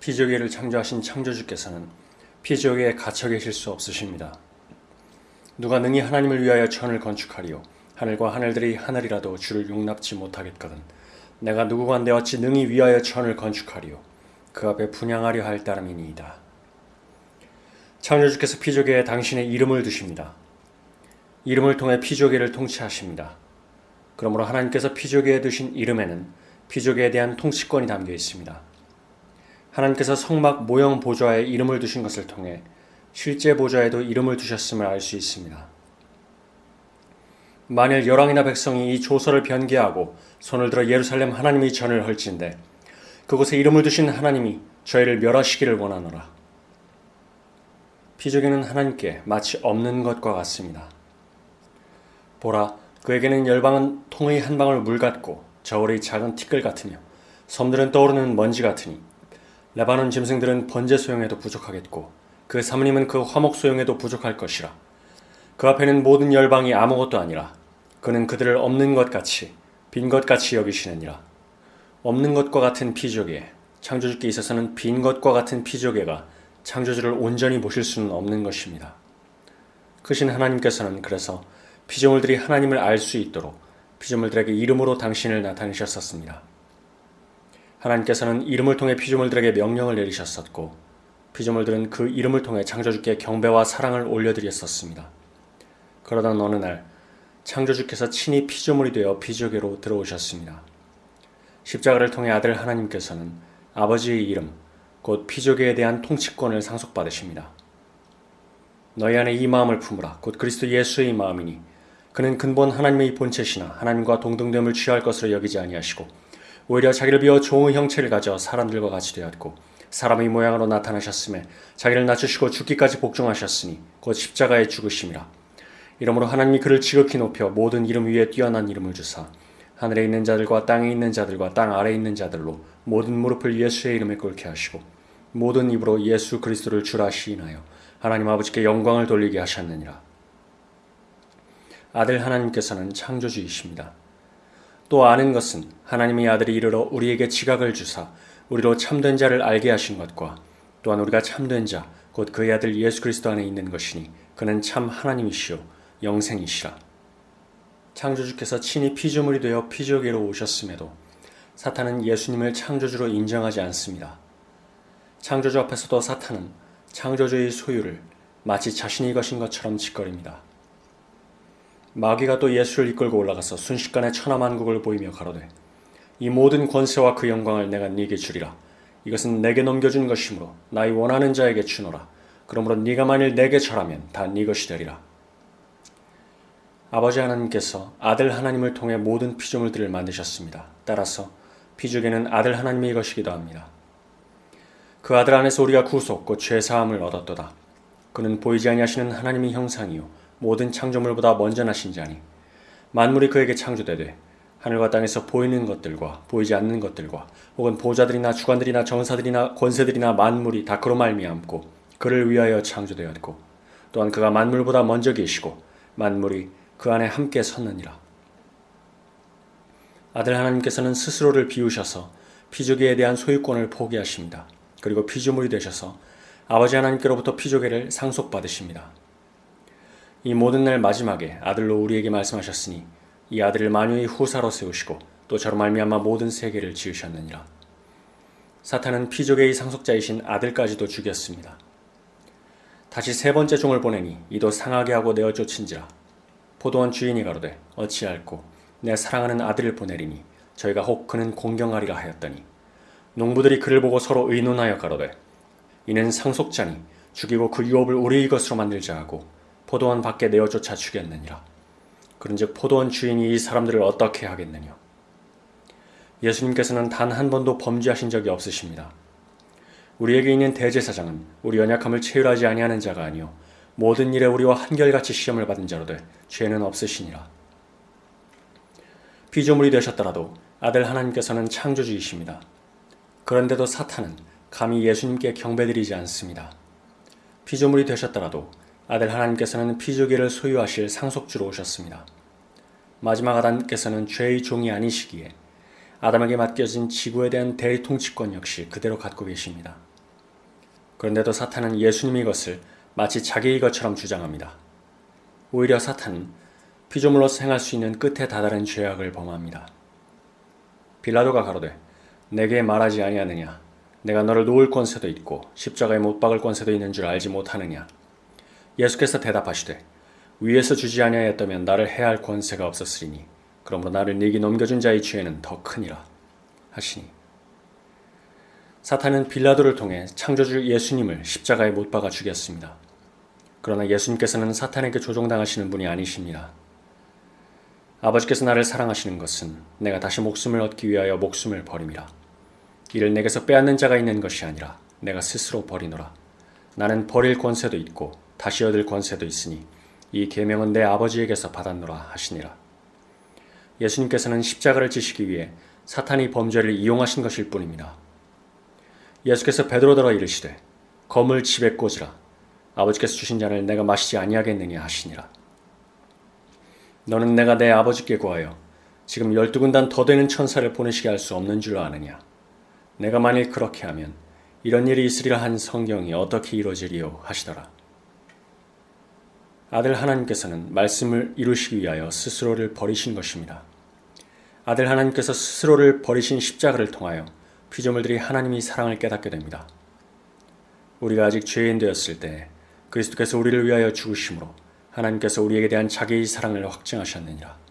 피조개를 창조하신 창조주께서는 피조개에 갇혀 계실 수 없으십니다. 누가 능히 하나님을 위하여 천을 건축하리요 하늘과 하늘들이 하늘이라도 주를 용납지 못하겠거든 내가 누구간데 어찌 능히 위하여 천을 건축하리요 그 앞에 분양하려 할 따름이니이다. 창조주께서 피조개에 당신의 이름을 두십니다. 이름을 통해 피조개를 통치하십니다. 그러므로 하나님께서 피조개에 두신 이름에는 피조개에 대한 통치권이 담겨 있습니다. 하나님께서 성막 모형 보좌에 이름을 두신 것을 통해 실제 보좌에도 이름을 두셨음을 알 수 있습니다. 만일 열왕이나 백성이 이 조서를 변개하고 손을 들어 예루살렘 하나님의 전을 헐진대 그곳에 이름을 두신 하나님이 저희를 멸하시기를 원하노라. 피조개는 하나님께 마치 없는 것과 같습니다. 보라, 그에게는 열방은 통의 한 방울 물 같고 저울의 작은 티끌 같으며 섬들은 떠오르는 먼지 같으니 레바논 짐승들은 번제 소용에도 부족하겠고 그 사모님은 그 화목 소용에도 부족할 것이라. 그 앞에는 모든 열방이 아무것도 아니라 그는 그들을 없는 것 같이 빈 것 같이 여기시느니라. 없는 것과 같은 피조개, 창조주께 있어서는 빈 것과 같은 피조개가 창조주를 온전히 모실 수는 없는 것입니다. 크신 하나님께서는 그래서 피조물들이 하나님을 알 수 있도록 피조물들에게 이름으로 당신을 나타내셨었습니다. 하나님께서는 이름을 통해 피조물들에게 명령을 내리셨었고 피조물들은 그 이름을 통해 창조주께 경배와 사랑을 올려드렸었습니다. 그러다 어느 날 창조주께서 친히 피조물이 되어 피조개로 들어오셨습니다. 십자가를 통해 아들 하나님께서는 아버지의 이름, 곧 피조개에 대한 통치권을 상속받으십니다. 너희 안에 이 마음을 품으라. 곧 그리스도 예수의 마음이니 그는 근본 하나님의 본체시나 하나님과 동등됨을 취할 것으로 여기지 아니하시고 오히려 자기를 비워 종의 형체를 가져 사람들과 같이 되었고 사람의 모양으로 나타나셨음에 자기를 낮추시고 죽기까지 복종하셨으니 곧 십자가에 죽으심이라. 이러므로 하나님이 그를 지극히 높여 모든 이름 위에 뛰어난 이름을 주사 하늘에 있는 자들과 땅에 있는 자들과 땅 아래에 있는 자들로 모든 무릎을 예수의 이름에 꿇게 하시고 모든 입으로 예수 그리스도를 주라 시인하여 하나님 아버지께 영광을 돌리게 하셨느니라. 아들 하나님께서는 창조주이십니다. 또 아는 것은 하나님의 아들이 이르러 우리에게 지각을 주사 우리로 참된 자를 알게 하신 것과 또한 우리가 참된 자, 곧 그의 아들 예수 그리스도 안에 있는 것이니 그는 참 하나님이시요 영생이시라. 창조주께서 친히 피조물이 되어 피조계로 오셨음에도 사탄은 예수님을 창조주로 인정하지 않습니다. 창조주 앞에서도 사탄은 창조주의 소유를 마치 자신이 것인 것처럼 짓거립니다. 마귀가 또 예수를 이끌고 올라가서 순식간에 천하만국을 보이며 가로되 이 모든 권세와 그 영광을 내가 네게 주리라. 이것은 내게 넘겨준 것이므로 나의 원하는 자에게 주노라. 그러므로 네가 만일 내게 절하면 다 네 것이 되리라. 아버지 하나님께서 아들 하나님을 통해 모든 피조물들을 만드셨습니다. 따라서 피조개는 아들 하나님의 것이기도 합니다. 그 아들 안에서 우리가 구속 곧 죄사함을 얻었도다. 그는 보이지 아니하시는 하나님의 형상이요 모든 창조물보다 먼저 나신 자니 만물이 그에게 창조되되 하늘과 땅에서 보이는 것들과 보이지 않는 것들과 혹은 보좌들이나 주관들이나 정사들이나 권세들이나 만물이 다 그로 말미암고 그를 위하여 창조되었고 또한 그가 만물보다 먼저 계시고 만물이 그 안에 함께 섰느니라. 아들 하나님께서는 스스로를 비우셔서 피조개에 대한 소유권을 포기하십니다. 그리고 피조물이 되셔서 아버지 하나님께로부터 피조개를 상속받으십니다. 이 모든 날 마지막에 아들로 우리에게 말씀하셨으니 이 아들을 만유의 후사로 세우시고 또 저로 말미암아 모든 세계를 지으셨느니라. 사탄은 피조개의 상속자이신 아들까지도 죽였습니다. 다시 세 번째 종을 보내니 이도 상하게 하고 내어 쫓은지라 포도원 주인이 가로되 어찌할꼬 내 사랑하는 아들을 보내리니 저희가 혹 그는 공경하리라 하였더니 농부들이 그를 보고 서로 의논하여 가로되 이는 상속자니 죽이고 그 유업을 우리의 것으로 만들자 하고 포도원 밖에 내어 쫓아 죽였느니라. 그런즉 포도원 주인이 이 사람들을 어떻게 하겠느냐. 예수님께서는 단 한 번도 범죄하신 적이 없으십니다. 우리에게 있는 대제사장은 우리 연약함을 체휼하지 아니하는 자가 아니요 모든 일에 우리와 한결같이 시험을 받은 자로되 죄는 없으시니라. 피조물이 되셨더라도 아들 하나님께서는 창조주이십니다. 그런데도 사탄은 감히 예수님께 경배드리지 않습니다. 피조물이 되셨더라도 아들 하나님께서는 피조계를 소유하실 상속주로 오셨습니다. 마지막 아담께서는 죄의 종이 아니시기에 아담에게 맡겨진 지구에 대한 대통치권 역시 그대로 갖고 계십니다. 그런데도 사탄은 예수님이 것을 마치 자기의 것처럼 주장합니다. 오히려 사탄은 피조물로서 행할 수 있는 끝에 다다른 죄악을 범합니다. 빌라도가 가로되 내게 말하지 아니하느냐 내가 너를 놓을 권세도 있고 십자가에 못 박을 권세도 있는 줄 알지 못하느냐 예수께서 대답하시되 위에서 주지 아니하였다면 나를 해할 권세가 없었으리니 그러므로 나를 네게 넘겨준 자의 죄는 더 크니라 하시니 사탄은 빌라도를 통해 창조주 예수님을 십자가에 못 박아 죽였습니다. 그러나 예수님께서는 사탄에게 조종당하시는 분이 아니십니다. 아버지께서 나를 사랑하시는 것은 내가 다시 목숨을 얻기 위하여 목숨을 버림이라. 이를 내게서 빼앗는 자가 있는 것이 아니라 내가 스스로 버리노라. 나는 버릴 권세도 있고 다시 얻을 권세도 있으니 이 계명은 내 아버지에게서 받았노라 하시니라. 예수님께서는 십자가를 지시기 위해 사탄이 범죄를 이용하신 것일 뿐입니다. 예수께서 베드로더러 이르시되 검을 집에 꽂으라 아버지께서 주신 잔을 내가 마시지 아니하겠느냐 하시니라. 너는 내가 내 아버지께 구하여 지금 열두 군단 더 되는 천사를 보내시게 할 수 없는 줄 아느냐. 내가 만일 그렇게 하면 이런 일이 있으리라 한 성경이 어떻게 이루어지리요 하시더라. 아들 하나님께서는 말씀을 이루시기 위하여 스스로를 버리신 것입니다. 아들 하나님께서 스스로를 버리신 십자가를 통하여 피조물들이 하나님이 사랑을 깨닫게 됩니다. 우리가 아직 죄인 되었을 때 그리스도께서 우리를 위하여 죽으심으로 하나님께서 우리에게 대한 자기의 사랑을 확증하셨느니라.